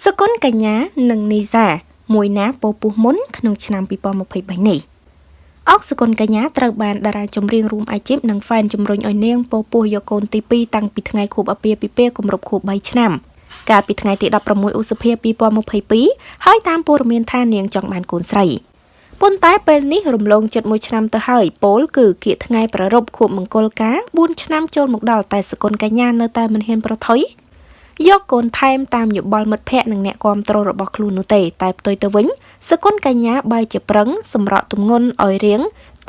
សកុនកញ្ញានិងនីសាមួយណាពោពុះមុនក្នុងឆ្នាំ2023នេះអុកសកុនកញ្ញាត្រូវបានតារាចម្រៀងរួមអាជីពនិងហ្វេនជំរុញឲ្យនាងពោពុះយកកូនទី2តាំងពីថ្ងៃខួបអាពាហ៍ពិពាហ៍គម្រប់ខួប3ឆ្នាំកាលពីថ្ងៃទី16ឧសភា2022ហើយតាមព័ត៌មានថានាងចង់បានកូនស្រីប៉ុន្តែពេលនេះរំលងចិត្តមួយឆ្នាំទៅហើយពលគឺគៀកថ្ងៃប្ររពខួបមង្គលការ4ឆ្នាំចូលមកដល់តែសកុនកញ្ញានៅតែមិនហ៊ានប្រថុយ យកកូនថែមតាមយោបល់មិត្តភ័ក្តិនិងអ្នកគាំទ្ររបស់ខ្លួននោះទេ តែផ្ទុយទៅវិញសកុនកញ្ញាបែរជាប្រឹងសម្រក់ទម្ងន់ឲ្យរៀង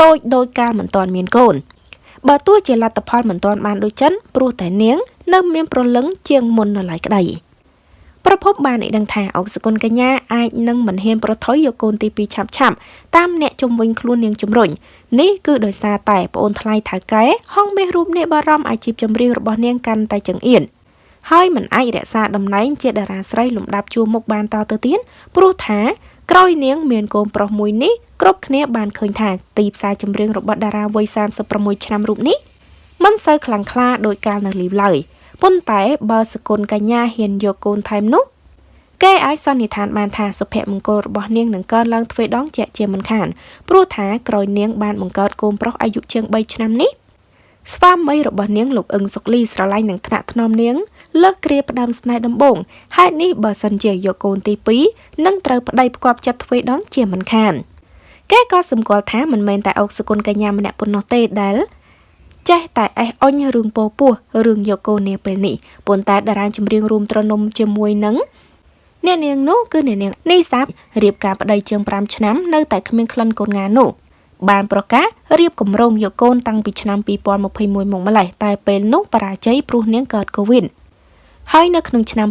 តូចដោយកាលមិនទាន់មានកូនបើទោះជាលទ្ធផលមិនទាន់បានដូចចិនព្រោះតែនាង នៅមានប្រលឹងជាងមុននៅឡើយក្តីប្រភពបានឲ្យដឹងថាអុកសកុនកញ្ញាអាចនឹងមិនហ៊ានប្រថុយយកកូនទី2ឆាប់ឆាប់តាមអ្នកជំវិញខ្លួននាងជំរុញនេះគឺដោយសារតែប្អូនថ្លៃថៅកែហងមាសរូបនេះបារម្ភអាជីពចម្រៀងរបស់នាងកាន់តែចង្អៀន ហើយមិនអាចរក្សាតំណែងជាតារាស្រីលំដាប់ជួរមុខបានតទៅទៀតព្រោះថាក្រោយនាងមានកូនប្រុសមួយនេះគ្រប់គ្នាបានឃើញថាទីផ្សារចម្រៀងរបស់តារាវ័យ36ឆ្នាំរូបនេះមិនសូវខ្លាំងក្លាដោយកាលនៅលីវឡើយប៉ុន្តែបើសកុនកញ្ញាហ៊ានយកកូនថែមនោះគេអាចសន្និដ្ឋានបានថាសុភមង្គលរបស់នាងនឹងកើនឡើងទ្វេដងជាក់ជាមិនខានព្រោះថាក្រោយនាងបានបង្កើតកូនប្រុសអាយុជាង3ឆ្នាំនេះ ស្វាមីរបស់នាងលោកអឹងសុកលីស្រឡាញ់នឹងថ្នាក់ថ្នមនាងលើសគ្រាផ្ដាំស្នេហ៍ដំបងហេតុនេះបើសិនជាយកកូនទី2នឹងត្រូវប្តីផ្គប់ចិត្តធ្វើដងជាមិនខានគេក៏សម្គាល់ថាមិនមែនតែអុកសុគន្ធកញ្ញាម្នាក់ប៉ុណ្ណោះទេដែលចេះតែអេះអុញរឿងពោពោះរឿងយកកូននាពេលនេះប៉ុន្តែតារាចម្រៀងរួមត្រនំជាមួយនឹងអ្នកនាងនោះគឺអ្នកនាងនីសាបរៀបការប្តីជាង5ឆ្នាំនៅតែគ្មានក្លិនកូនងានោះ បានប្រកាសរៀបគម្រោងយកកូនតាំងពីឆ្នាំ2021មកម្លេះតែពេលនោះបរាជ័យព្រោះនាងកើតកូវីដហើយនៅក្នុងឆ្នាំ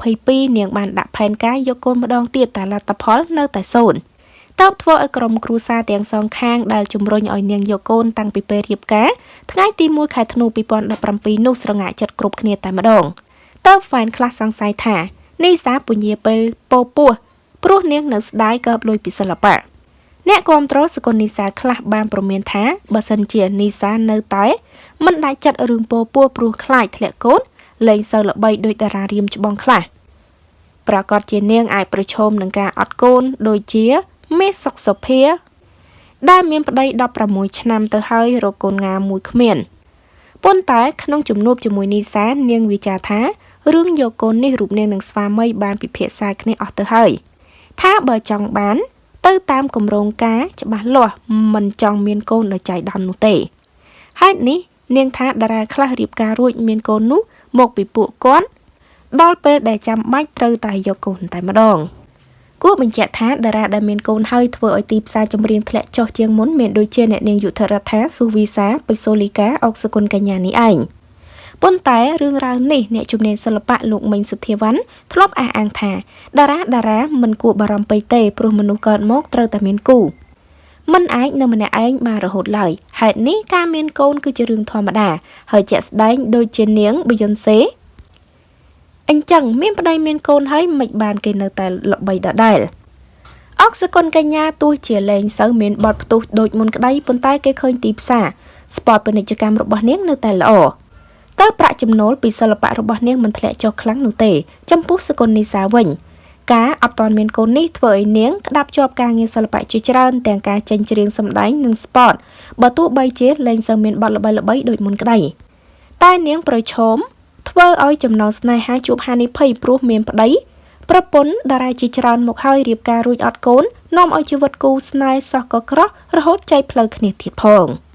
2022នាងបានដាក់ផែនការយកកូនម្ដងទៀតតែលទ្ធផលនៅតែសូន្យតើបធ្វើឲ្យក្រុមគ្រួសារទាំងសងខាងដែលជំរុញឲ្យនាងយកកូនតាំងពីពេលរៀបការថ្ងៃទី1ខែធ្នូ2017នោះស្រងាក់ចិត្តគ្រប់គ្នាតែម្ដងតើហ្វេនខ្លះសង្ស័យថានីសាពញាពេលពោពោះព្រោះនាងនៅស្ដាយកើបលុយពីសិល្បៈ អ្នកគ្រប់គ្រងសកលនីសាខ្លះបានប្រមានថាបើសិនជានីសានៅតែមិនដាច់ចិត្តរឿងពោពោះព្រោះខ្លាចធ្លាក់កូនលែងសូវល្បីដោយតារារៀមច្បងខ្លះប្រកាសជានាងអាចប្រឈមនឹងការអត់កូនដូចជាមេសុកសុភា ដែលមានប្តី16ឆ្នាំទៅហើយរកកូនងាមួយគ្មានប៉ុន្តែក្នុងជំនួបជាមួយនីសានាងវិចារថារឿងយកកូននេះរូបនាងនិងស្វាមីបានពិភាក្សាគ្នាអស់ទៅហើយថាបើចង់បាន ទៅតាមគម្រោងការច្បាស់លាស់មិនចង់មានកូនដោយចៃដន្យនោះទេហេតុនេះនាងថាតារាខ្លះរៀបការរួចមានកូននោះមកពីពួកគាត់ដល់ពេលដែលចាំបាច់ត្រូវតែយកកូនតែម្ដងគួរបញ្ជាក់ថាតារាដែលមានកូនហើយធ្វើឲ្យទីផ្សារចម្រៀងធ្លាក់ចុះជាងមុនមានដូចជាអ្នកនាងយុធរដ្ឋាស៊ូវីសាបេសូលីកាអុកសគុណកញ្ញានេះឯង ប៉ុន្តែរឿងរ៉ាវនេះអ្នកជំនាញសិល្បៈលោកមិញសុធាវ័នធ្លាប់អះអាងថាតារាតារាមិនគួរបារម្ភពេកទេព្រោះមនុស្សកើតមកត្រូវតែមានគូមិនអាចនៅម្នាក់ឯងបានរហូតឡើយហេតុនេះការមានកូនគឺជារឿងធម្មតាហើយជាក់ស្ដែងដូចជានាងប៊ីយ៉ុនសេអញ្ចឹងមានប្តីមានកូនហើយមិនបានគេនៅតែល្បីដដែលអុកសកុនកញ្ញាទោះជាលែងសូវមានបទផ្ទុះដូចមុនក្តីប៉ុន្តែគេឃើញទីផ្សារស្ពតពាណិជ្ជកម្មរបស់នាងនៅតែល្អ តើប្រាក់ចំណូលពីសិល្បៈរបស់នាងមិនធ្លាក់ចុះខ្លាំងនោះទេចំពោះសកុននីសាវិញការអត់ទាន់មានកូននេះធ្វើឲ្យនាងក្តាប់ជាប់ការងារសិល្បៈជាច្រើនទាំងការចេញច្រៀងសម្ដែងនិងស្ពតបើទោះបីជាលែងសូវមានបទល្បីៗដូចមុនក្តីតែនាងប្រឈមធ្វើឲ្យចំណងស្នេហាជួបហានិភ័យព្រោះមានប្តីប្រពន្ធតារាជាច្រើនមកហើយរៀបការរួចអត់កូននាំឲ្យជីវិតគូស្នេហ៍សោះក៏ក្រោះរហូតចែកផ្លូវគ្នាទៀតផង។